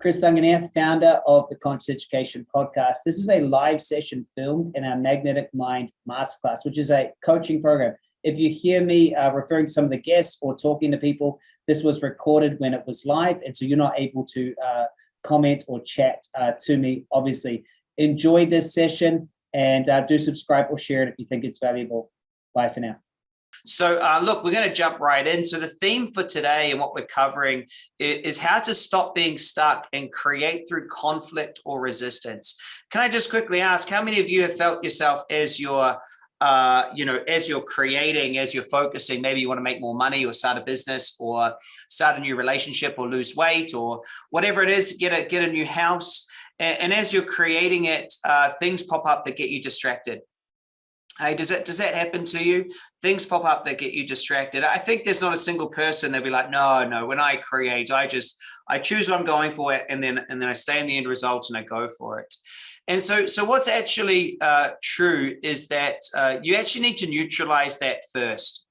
Chris Duncan here, founder of the Conscious Education Podcast. This is a live session filmed in our Magnetic Mind Masterclass, which is a coaching program. If you hear me uh, referring to some of the guests or talking to people, this was recorded when it was live, and so you're not able to uh, comment or chat uh, to me, obviously. Enjoy this session and uh, do subscribe or share it if you think it's valuable. Bye for now. So uh, look, we're going to jump right in. So the theme for today and what we're covering is, is, how to stop being stuck and create through conflict or resistance. Can I just quickly ask, how many of you have felt yourself as you're, uh, you know, as you're creating, as you're focusing, maybe you want to make more money or start a business or start a new relationship or lose weight or whatever it is, get a, get a new house. And, and as you're creating it, uh, things pop up that get you distracted Hey, does that does that happen to you? Things pop up that get you distracted. I think there's not a single person that'd be like, no, no. When I create, I just I choose what I'm going for, and then and then I stay in the end result and I go for it. And so, so what's actually uh, true is that uh, you actually need to neutralize that first.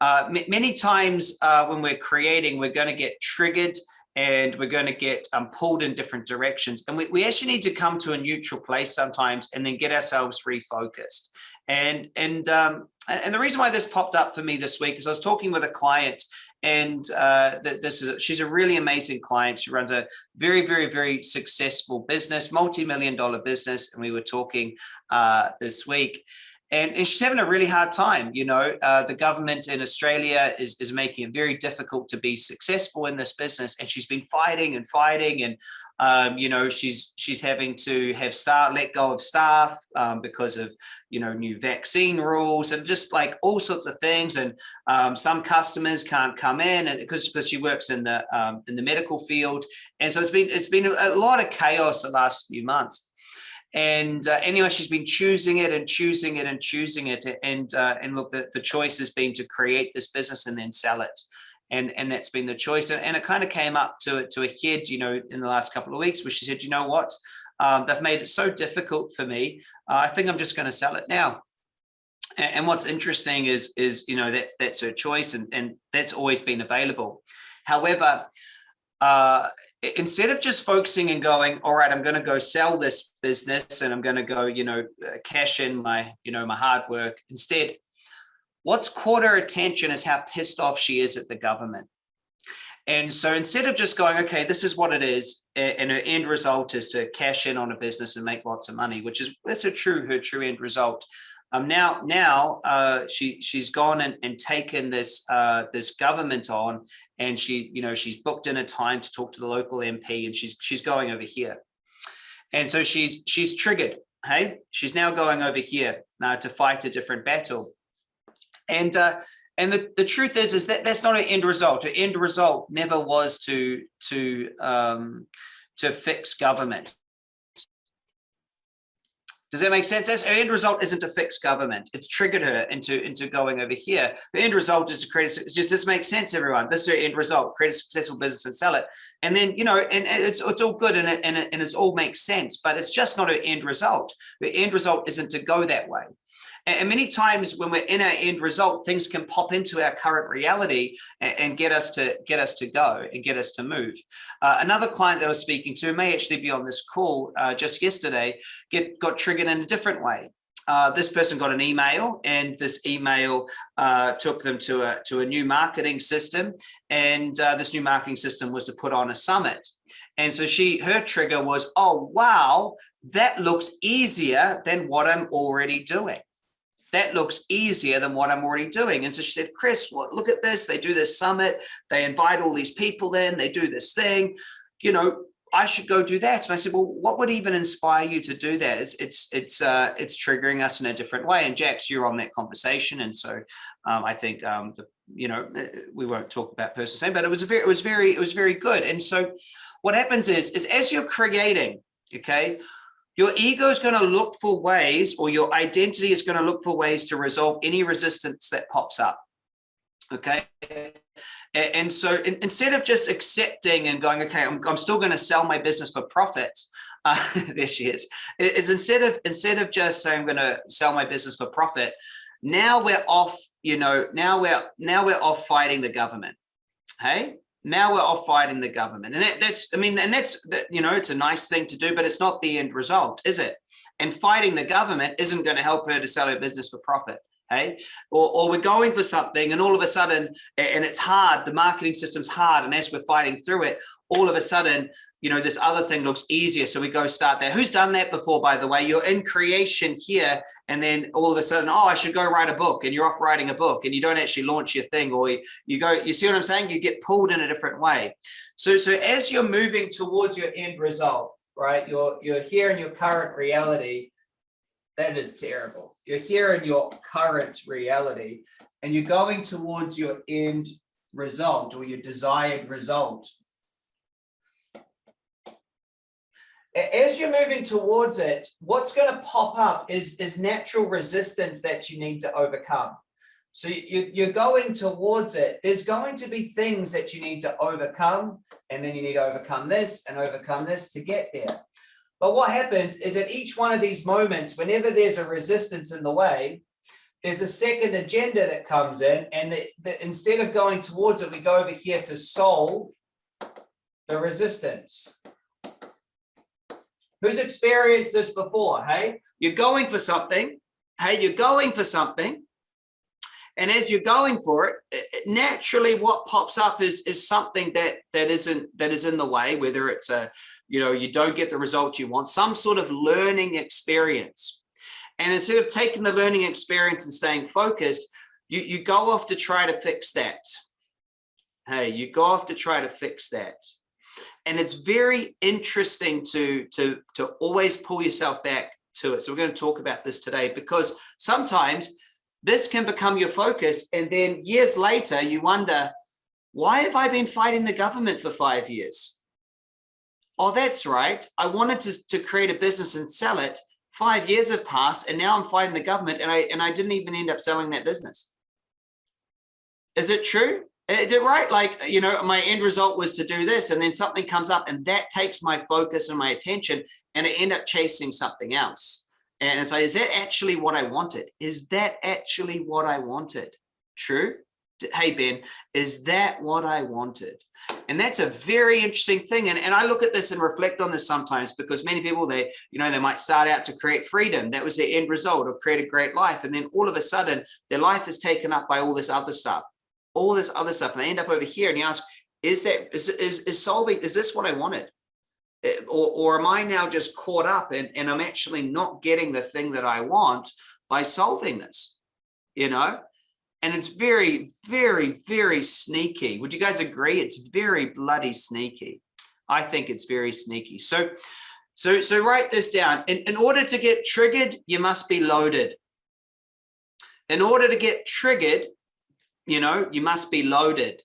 Uh, many times uh, when we're creating, we're going to get triggered and we're going to get um, pulled in different directions. And we, we actually need to come to a neutral place sometimes and then get ourselves refocused. And, and, um, and the reason why this popped up for me this week is I was talking with a client and uh, this is she's a really amazing client. She runs a very, very, very successful business, multi-million dollar business. And we were talking uh, this week and, and, she's having a really hard time. You know, uh, the government in Australia is, is making it very difficult to be successful in this business. And she's been fighting and fighting. And, um, you know, she's she's having to have staff let go of staff um, because of, you know, new vaccine rules and just like all sorts of things. And um, some customers can't come in because because she works in the um, in the medical field. And so it's been it's been a lot of chaos the last few months. And uh, anyway, she's been choosing it and choosing it and choosing it. And uh, and look, the, the choice has been to create this business and then sell it. And, and that's been the choice. And, and it kind of came up to, to a head, you know, in the last couple of weeks where she said, you know what, um, they've made it so difficult for me. Uh, I think I'm just going to sell it now. And, and what's interesting is, is, you know, that's, that's her choice and, and that's always been available. However, uh, instead of just focusing and going, all right, I'm going to go sell this business and I'm going to go, you know, uh, cash in my, you know, my hard work. Instead, what's caught her attention is how pissed off she is at the government. And so instead of just going, okay, this is what it is, and her end result is to cash in on a business and make lots of money, which is that's a true her true end result. Um, now, now uh, she she's gone and, and taken this uh, this government on, and she you know she's booked in a time to talk to the local MP, and she's she's going over here, and so she's she's triggered. Hey, she's now going over here now to fight a different battle, and uh, and the the truth is is that that's not an end result. Her end result never was to to um, to fix government. Does that make sense? That's her end result isn't to fix government. It's triggered her into, into going over here. The end result is to create, just this makes sense, everyone. This is her end result, create a successful business and sell it. And then, you know, and, and it's, it's all good and it, and, it, and it's all makes sense, but it's just not her end result. The end result isn't to go that way. And many times when we're in our end result, things can pop into our current reality and, get us to get us to go and get us to move. Uh, another client that I was speaking to may actually be on this call uh, just yesterday, get got triggered in a different way. Uh, this person got an email and this email uh, took them to a, to a new marketing system. And uh, this new marketing system was to put on a summit. And so she, her trigger was, oh, wow, that looks easier than what I'm already doing that looks easier than what I'm already doing. And so she said, Chris, well, look at this. They do this summit. They invite all these people in. They do this thing. You know, I should go do that. And I said, well, what would even inspire you to do that? It's it's it's uh, it's triggering us in a different way. And Jax, you're on that conversation, and so um, I think um, the you know uh, we won't talk about personal same, but it was a very it was very it was very good. And so what happens is is as you're creating, okay, your ego is going to look for ways or your identity is going to look for ways to resolve any resistance that pops up. Okay. And so instead of just accepting and going, okay, I'm, I'm still going to sell my business for profit. Uh, there she is. Is instead of instead of just saying I'm going to sell my business for profit, now we're off. You know, now we're now we're off fighting the government. Hey, now we're off fighting the government. And that, that's, I mean, and that's, that, you know, it's a nice thing to do, but it's not the end result, is it? And fighting the government isn't going to help her to sell her business for profit. Hey, or, or we're going for something and all of a sudden, and it's hard, the marketing system's hard. And as we're fighting through it, all of a sudden, you know, this other thing looks easier. So we go start there. Who's done that before, by the way? You're in creation here, and then all of a sudden, oh, I should go write a book, and you're off writing a book, and you don't actually launch your thing, or you, you go, you see what I'm saying? You get pulled in a different way. So, so as you're moving towards your end result, right? You're you're here in your current reality. That is terrible. You're here in your current reality, and you're going towards your end result or your desired result as you're moving towards it, what's going to pop up is, is natural resistance that you need to overcome. So you, you're going towards it. There's going to be things that you need to overcome, and then you need to overcome this and overcome this to get there. But what happens is at each one of these moments, whenever there's a resistance in the way, there's a second agenda that comes in, and the, the, instead of going towards it, we go over here to solve the resistance. Who's experienced this before? Hey, you're going for something. Hey, you're going for something. And as you're going for it, naturally what pops up is, is something that, that isn't, that is in the way, whether it's a, you know, you don't get the result you want, some sort of learning experience. And instead of taking the learning experience and staying focused, you, you go off to try to fix that. Hey, you go off to try to fix that. And it's very interesting to, to, to always pull yourself back to it. So we're going to talk about this today because sometimes this can become your focus. And then years later, you wonder, why have I been fighting the government for five years? Oh, that's right. I wanted to, to create a business and sell it. Five years have passed and now I'm fighting the government and I, and I didn't even end up selling that business. Is it true? Right like you know my end result was to do this and then something comes up and that takes my focus and my attention and I end up chasing something else. And so is that actually what I wanted? Is that actually what I wanted? True? Hey Ben is that what I wanted? And that's a very interesting thing and, and I look at this and reflect on this sometimes because many people they you know they might start out to create freedom. That was their end result or create a great life and then all of a sudden their life is taken up by all this other stuff all this other stuff and they end up over here and you ask is that is is, is solving is this what i wanted? Eh, or, or am i now just caught up and, and i'm actually not getting the thing that i want by solving this? You know? And it's very very very sneaky. Would you guys agree? It's very bloody sneaky. I think it's very sneaky. So so so write this down. In, in order to get triggered you must be loaded. In order to get triggered you know, you must be loaded.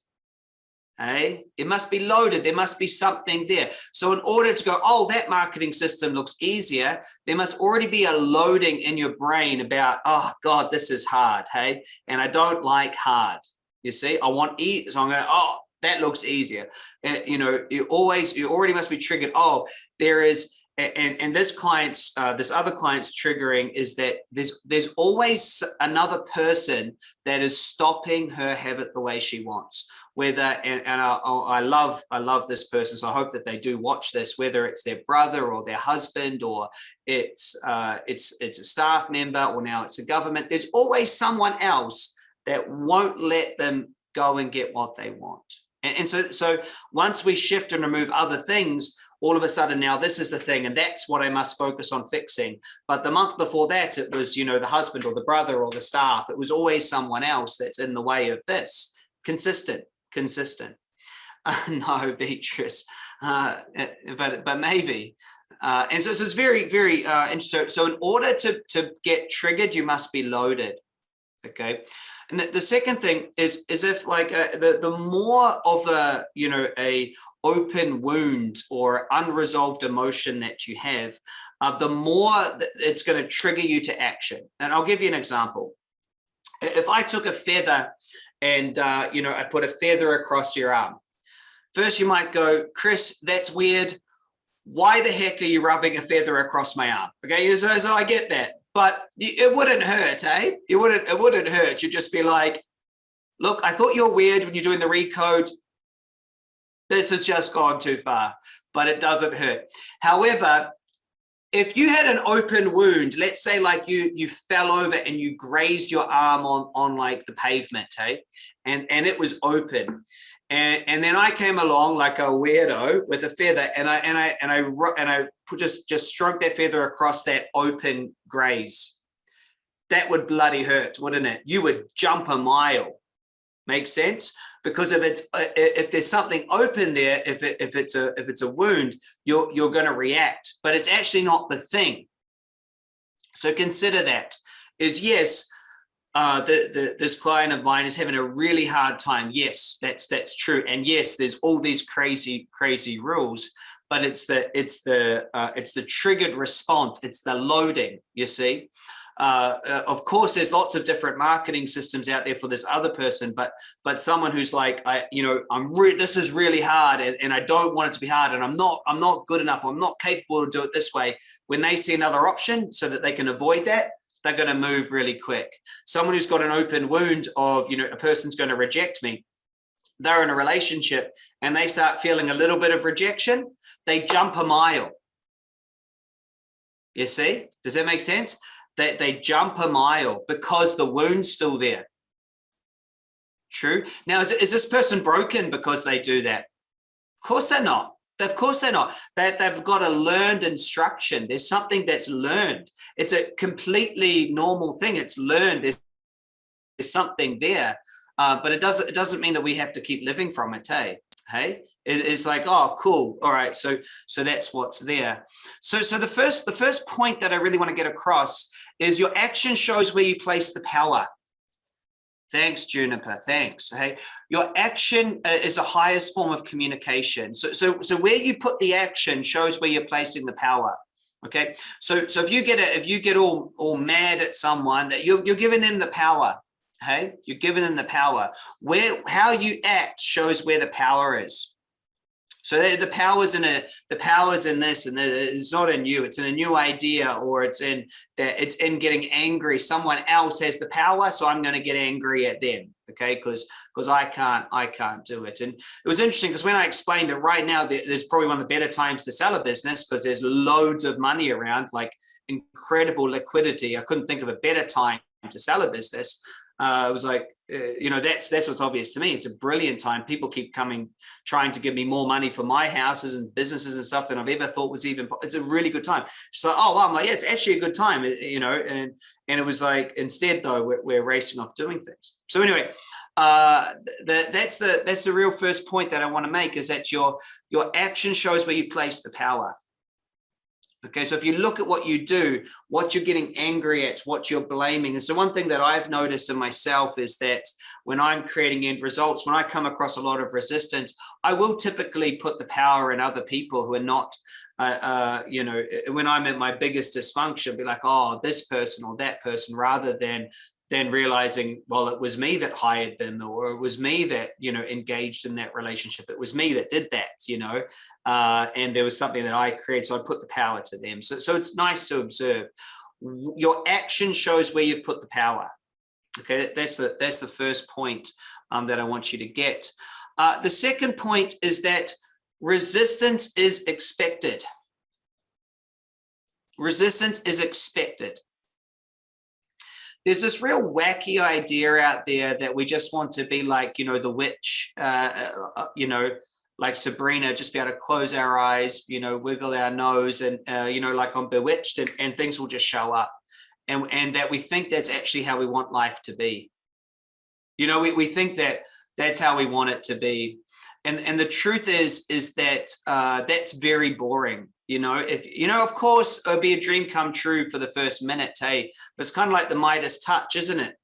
Hey, it must be loaded. There must be something there. So in order to go, oh, that marketing system looks easier, there must already be a loading in your brain about, oh God, this is hard. Hey, and I don't like hard. You see, I want ease. So I'm going oh, that looks easier. Uh, you know, you always, you already must be triggered. Oh, there is and and this client's uh, this other client's triggering is that there's there's always another person that is stopping her habit the way she wants. Whether and, and I, I love I love this person so I hope that they do watch this whether it's their brother or their husband or it's uh, it's it's a staff member or now it's a government there's always someone else that won't let them go and get what they want and, and so so once we shift and remove other things all of a sudden now this is the thing and that's what I must focus on fixing. But the month before that, it was, you know, the husband or the brother or the staff. It was always someone else that's in the way of this. Consistent, consistent. Uh, no, Beatrice, uh, but, but maybe. Uh, and so, so, it's very, very uh, interesting. So, so in order to, to get triggered, you must be loaded okay? And the, the, second thing is is if like uh, the the more of a you know a open wound or unresolved emotion that you have uh, the more it's going to trigger you to action. And i'll give you an example. If i took a feather and uh, you know i put a feather across your arm. First you might go chris that's weird. Why the heck are you rubbing a feather across my arm? Okay so, so i get that but it wouldn't hurt, eh? It wouldn't, it wouldn't hurt. You'd just be like, look, I thought you're weird when you're doing the recode. this has just gone too far, but it doesn't hurt. However, if you had an open wound, let's say like you you fell over and you grazed your arm on on like the pavement, hey, and and it was open, and and then I came along like a weirdo with a feather, and I and I and I and I just just stroked that feather across that open graze. That would bloody hurt, wouldn't it? You would jump a mile. Makes sense? Because if it's uh, if there's something open there, if it, if it's a if it's a wound, you're you're going to react. But it's actually not the thing. So consider that. Is yes, uh, the, the, this client of mine is having a really hard time. Yes, that's that's true. And yes, there's all these crazy crazy rules, but it's the it's the uh, it's the triggered response. It's the loading. You see. Uh, uh, of course, there's lots of different marketing systems out there for this other person, but but someone who's like, I, you know, I'm this is really hard, and, and I don't want it to be hard, and I'm not I'm not good enough, I'm not capable to do it this way. When they see another option, so that they can avoid that, they're going to move really quick. Someone who's got an open wound of, you know, a person's going to reject me. They're in a relationship and they start feeling a little bit of rejection. They jump a mile. You see, does that make sense? that they jump a mile because the wound's still there. True. Now, is, is this person broken because they do that? Of course they're not. Of course they're not. That they've got a learned instruction. There's something that's learned. It's a completely normal thing. It's learned. There's, there's something there, uh, but it doesn't. It doesn't mean that we have to keep living from it. Hey, hey. It, it's like, oh, cool. All right. So, so that's what's there. So, so the first, the first point that I really want to get across is your action shows where you place the power. Thanks, Juniper. Thanks. Hey, your action uh, is the highest form of communication. So, so, so where you put the action shows where you're placing the power. Okay. So, so if you get it, if you get all all mad at someone, that you're you're giving them the power. Hey, you're giving them the power. Where how you act shows where the power is. So the powers in a the powers in this, and it's not in you. It's in a new idea, or it's in it's in getting angry. Someone else has the power, so I'm going to get angry at them. Okay, because because I can't I can't do it. And it was interesting because when I explained that right now there's probably one of the better times to sell a business because there's loads of money around, like incredible liquidity. I couldn't think of a better time to sell a business. Uh, it was like you know, that's that's what's obvious to me. It's a brilliant time. People keep coming, trying to give me more money for my houses and businesses and stuff than I've ever thought was even. It's a really good time. So, oh, wow, I'm like, yeah, it's actually a good time, you know. And and it was like, instead though, we're, we're racing off doing things. So anyway, uh, that's the that's the real first point that I want to make is that your your action shows where you place the power. Okay, so if you look at what you do, what you're getting angry at, what you're blaming. And so one thing that I've noticed in myself is that when I'm creating end results, when I come across a lot of resistance, I will typically put the power in other people who are not uh, uh, you know, when I'm at my biggest dysfunction, be like, oh, this person or that person, rather than then realizing, well, it was me that hired them, or it was me that, you know, engaged in that relationship. It was me that did that, you know, uh, and there was something that I created. So I put the power to them. So, so it's nice to observe. Your action shows where you've put the power. Okay, that's the, that's the first point um, that I want you to get. Uh, the second point is that resistance is expected. Resistance is expected there's this real wacky idea out there that we just want to be like, you know, the witch, uh, uh, uh, you know, like Sabrina, just be able to close our eyes, you know, wiggle our nose and, uh, you know, like on Bewitched and, and things will just show up. And, and that we think that's actually how we want life to be. You know, we, we think that that's how we want it to be. And, and the truth is, is that uh, that's very boring you know if you know of course it would be a dream come true for the first minute hey but it's kind of like the midas touch isn't it?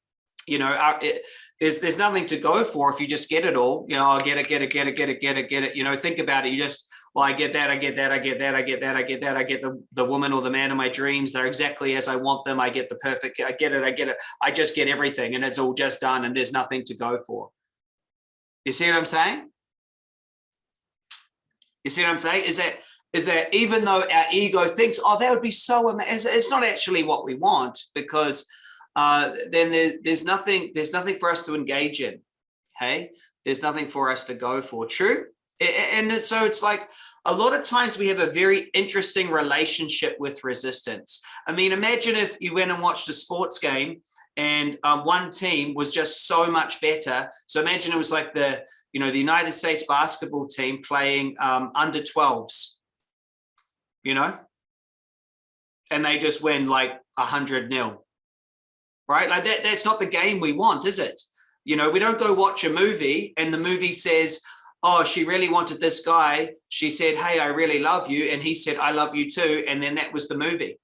You know our, it, there's there's nothing to go for if you just get it all you know i get it get it get it get it get it get it you know think about it you just well i get that i get that i get that i get that i get that i get the the woman or the man of my dreams they're exactly as i want them i get the perfect i get it i get it i just get everything and it's all just done and there's nothing to go for. You see what i'm saying? You see what i'm saying? Is that is that even though our ego thinks, oh, that would be so amazing, it's not actually what we want because uh, then there, there's nothing, there's nothing for us to engage in. Hey, there's nothing for us to go for. True. And so it's like a lot of times we have a very interesting relationship with resistance. I mean, imagine if you went and watched a sports game and um, one team was just so much better. So imagine it was like the, you know, the United States basketball team playing um, under 12s, you know, and they just win like a hundred nil, right? Like that, that's not the game we want, is it? You know, we don't go watch a movie and the movie says, oh, she really wanted this guy. She said, hey, I really love you. And he said, I love you too. And then that was the movie.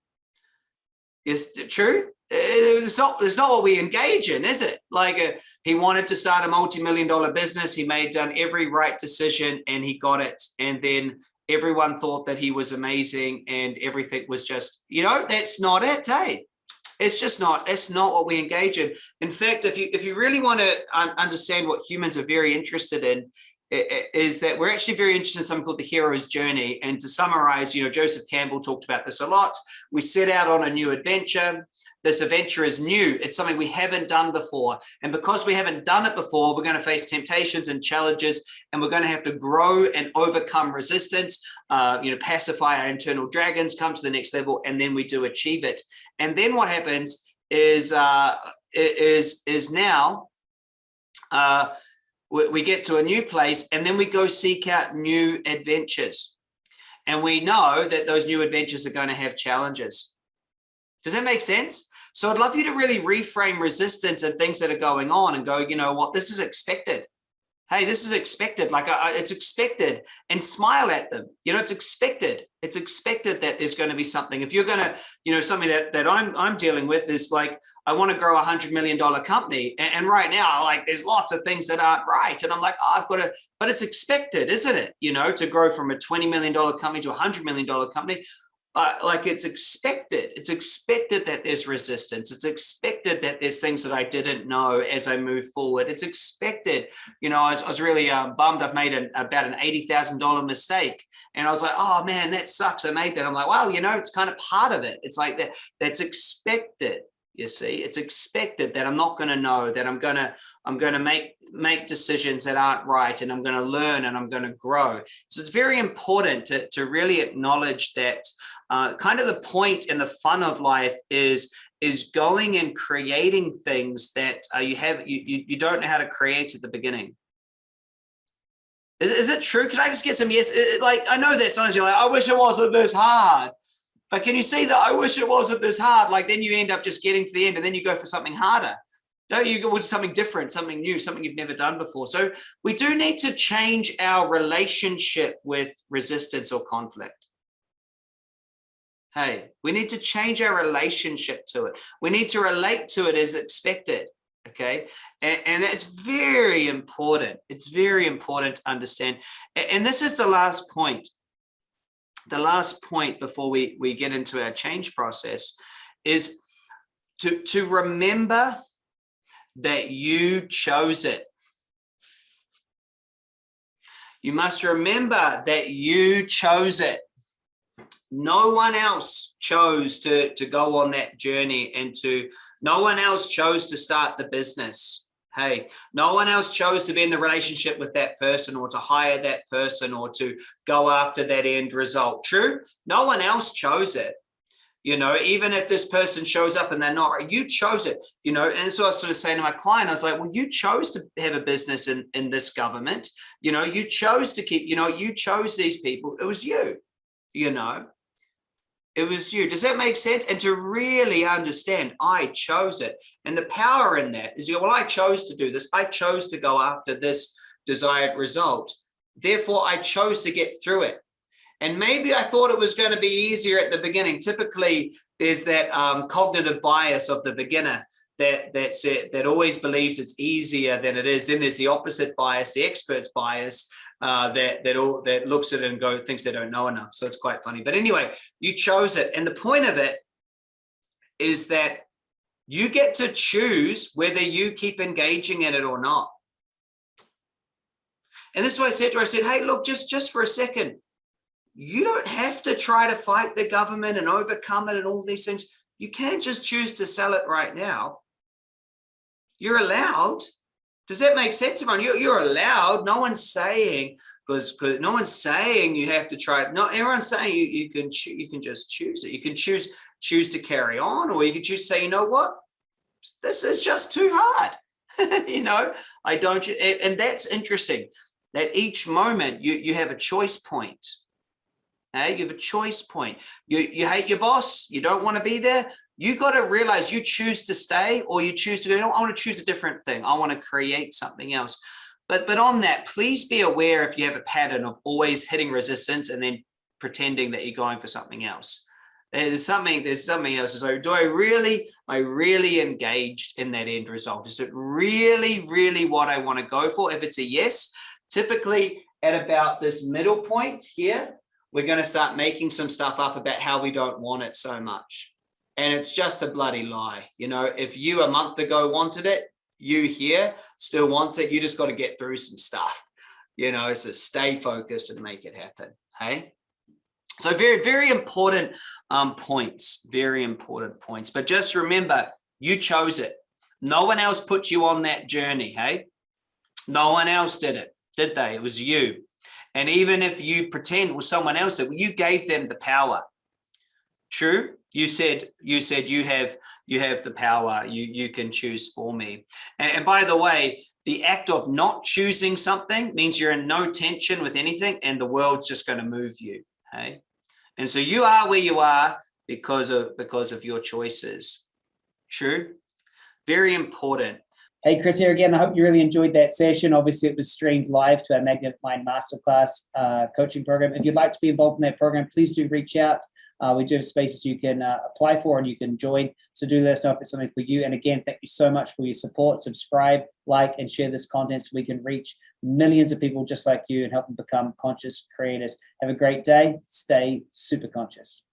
Is it true? It's not, it's not what we engage in, is it? Like uh, he wanted to start a multi-million dollar business. He made done every right decision and he got it. And then everyone thought that he was amazing and everything was just, you know, that's not it, hey? It's just not, it's not what we engage in. In fact, if you if you really want to understand what humans are very interested in, is that we're actually very interested in something called the hero's journey. And to summarize, you know, Joseph Campbell talked about this a lot. We set out on a new adventure. This adventure is new. It's something we haven't done before. And because we haven't done it before, we're going to face temptations and challenges, and we're going to have to grow and overcome resistance, uh, you know, pacify our internal dragons, come to the next level, and then we do achieve it. And then what happens is, uh, is, is now, uh, we get to a new place and then we go seek out new adventures. And we know that those new adventures are going to have challenges. Does that make sense? So I'd love you to really reframe resistance and things that are going on and go, you know what, this is expected hey, this is expected, like uh, it's expected and smile at them. You know, it's expected. It's expected that there's going to be something. If you're going to, you know, something that, that I'm, I'm dealing with is like, I want to grow a hundred million dollar company. And, and, right now, like there's lots of things that aren't right. And I'm like, oh, I've got to, but it's expected, isn't it? You know, to grow from a $20 million company to a hundred million dollar company uh, like it's expected. It's expected that there's resistance. It's expected that there's things that I didn't know as I move forward. It's expected, you know, I was, I was really um, bummed. I've made an, about an $80,000 mistake. And I was like, oh man, that sucks. I made that. I'm like, well, you know, it's kind of part of it. It's like that, that's expected you see it's expected that i'm not going to know that i'm going to i'm going to make make decisions that aren't right and i'm going to learn and i'm going to grow so it's very important to, to really acknowledge that uh, kind of the point and the fun of life is is going and creating things that uh, you have you, you, you don't know how to create at the beginning. Is, is it true? Can i just get some yes? It, like i know that sometimes you're like i wish it wasn't this hard. But can you see that i wish it wasn't this hard? Like then you end up just getting to the end and then you go for something harder. Don't you go with something different something new something you've never done before? So we do need to change our relationship with resistance or conflict Hey, we need to change our relationship to it. We need to relate to it as expected. Okay. And, and that's very important. It's very important to understand. And this is the last point. The last point before we, we get into our change process is to, to remember that you chose it. You must remember that you chose it no one else chose to to go on that journey and to no one else chose to start the business. Hey no one else chose to be in the relationship with that person or to hire that person or to go after that end result. True? No one else chose it. You know even if this person shows up and they're not right you chose it. You know and so i was sort of saying to my client. I was like well you chose to have a business in in this government. You know you chose to keep you know you chose these people. It was you you know it was you. Does that make sense? And to really understand, I chose it. And the power in that is, you know, well, I chose to do this. I chose to go after this desired result. Therefore, I chose to get through it. And maybe I thought it was going to be easier at the beginning. Typically, there's that um, cognitive bias of the beginner that that's it, that always believes it's easier than it is. Then there's the opposite bias, the expert's bias, uh, that that all that looks at it and go thinks they don't know enough. So it's quite funny. But anyway, you chose it, and the point of it is that you get to choose whether you keep engaging in it or not. And this is what I said to her. I said, "Hey, look, just just for a second, you don't have to try to fight the government and overcome it and all these things. You can't just choose to sell it right now. You're allowed, Does that make sense, everyone? You're, you're allowed. No one's saying because no one's saying you have to try it. No, everyone's saying you, you can you can just choose it. You can choose choose to carry on, or you can choose say, you know what, this is just too hard. you know, I don't. And that's interesting. That each moment you you have a choice point. Hey, you have a choice point. You you hate your boss. You don't want to be there you got to realize you choose to stay or you choose to go, know, I want to choose a different thing. I want to create something else. But, but on that, please be aware if you have a pattern of always hitting resistance and then pretending that you're going for something else. There's something, there's something else. So do I really, am I really engaged in that end result? Is it really, really what I want to go for? If it's a yes, typically at about this middle point here, we're going to start making some stuff up about how we don't want it so much and it's just a bloody lie. You know, if you a month ago wanted it, you here still wants it. You just got to get through some stuff, you know, so stay focused and make it happen. Hey. So very, very important um, points, very important points. But just remember, you chose it. No one else put you on that journey. Hey, no one else did it, did they? It was you. And even if you pretend was someone else, that you gave them the power. True you said you said you have you have the power you you can choose for me and, and, by the way the act of not choosing something means you're in no tension with anything and the world's just going to move you okay and so you are where you are because of because of your choices true very important Hey, Chris here again. I hope you really enjoyed that session. Obviously, it was streamed live to our Magnet Mind Masterclass uh, coaching program. If you'd like to be involved in that program, please do reach out. Uh, we do have spaces you can uh, apply for and you can join. So do let us know if it's something for you. And again, thank you so much for your support. Subscribe, like, and share this content so we can reach millions of people just like you and help them become conscious creators. Have a great day. Stay super conscious.